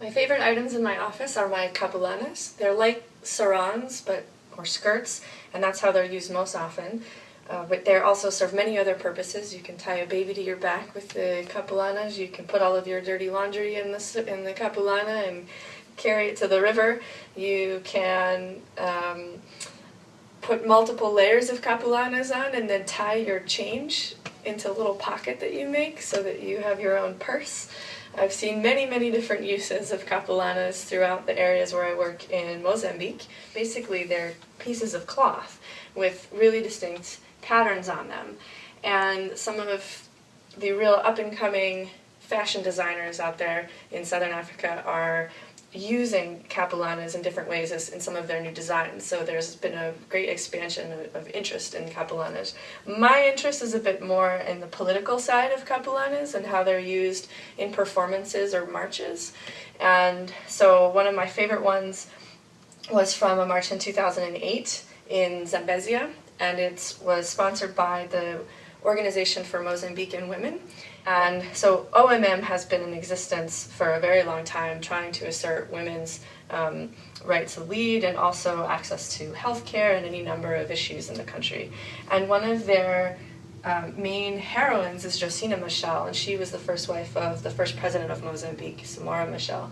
My favorite items in my office are my capulanas. They're like sarongs, but or skirts, and that's how they're used most often. Uh, but they also serve many other purposes. You can tie a baby to your back with the capulanas. You can put all of your dirty laundry in the in the capulana and carry it to the river. You can um, put multiple layers of capulanas on and then tie your change into a little pocket that you make so that you have your own purse. I've seen many, many different uses of capulanas throughout the areas where I work in Mozambique. Basically, they're pieces of cloth with really distinct patterns on them. And some of the real up-and-coming fashion designers out there in Southern Africa are using capulanas in different ways in some of their new designs. So there's been a great expansion of, of, interest in capulanas. My interest is a bit more in the political side of capulanas and how they're used in performances or marches. And so one of my favorite ones was from a march in 2008 in Zambezia, and it was sponsored by the Organization for Mozambican Women. And so OMM has been in existence for a very long time, trying to assert women's um, right to lead and also access to healthcare and any number of issues in the country. And one of their um, main heroines is Josina Machel, and she was the first wife of the first president of Mozambique, Samora Machel.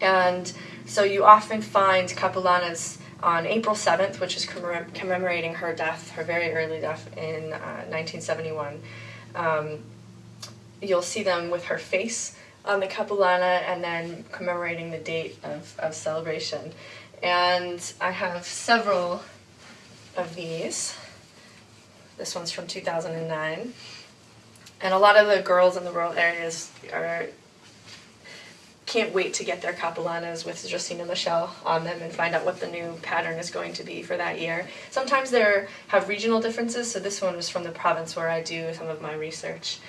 And so you often find capulanas on April 7th, which is commemorating her death, her very early death in uh, 1971. Um, you'll see them with her face on the capulana and then commemorating the date of, of celebration. And I have several of these. This one's from 2009. And a lot of the girls in the rural areas are can't wait to get their capulanas with Josina Machel on them and find out what the new pattern is going to be for that year. Sometimes they have regional differences, so this one was from the province where I do some of my research.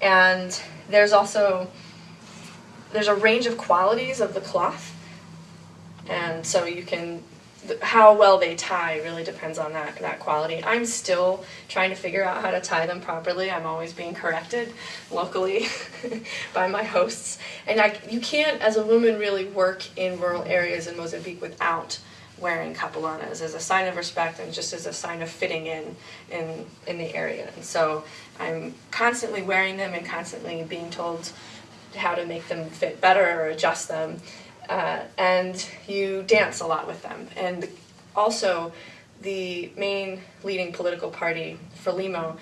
And there's also, there's a range of qualities of the cloth, and so you can how well they tie really depends on that, that quality. I'm still trying to figure out how to tie them properly. I'm always being corrected locally by my hosts. And I, you can't, as a woman, really work in rural areas in Mozambique without wearing capulanas as a sign of respect and just as a sign of fitting in in, in the area. And so I'm constantly wearing them and constantly being told how to make them fit better or adjust them uh, and you dance a lot with them. And also, the main leading political party, Frelimo,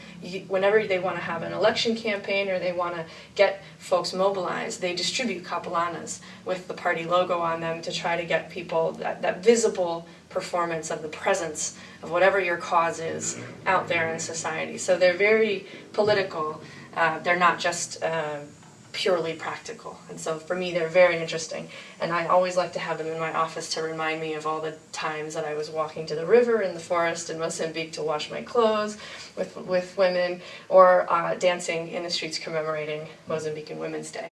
whenever they want to have an election campaign or they want to get folks mobilized, they distribute capulanas with the party logo on them to try to get people that, that visible performance of the presence of whatever your cause is out there in society. So they're very political. Uh, they're not just uh, purely practical. And so for me, they're very interesting. And I always like to have them in my office to remind me of all the times that I was walking to the river in the forest in Mozambique to wash my clothes with, with women, or uh, dancing in the streets commemorating Mozambican Women's Day.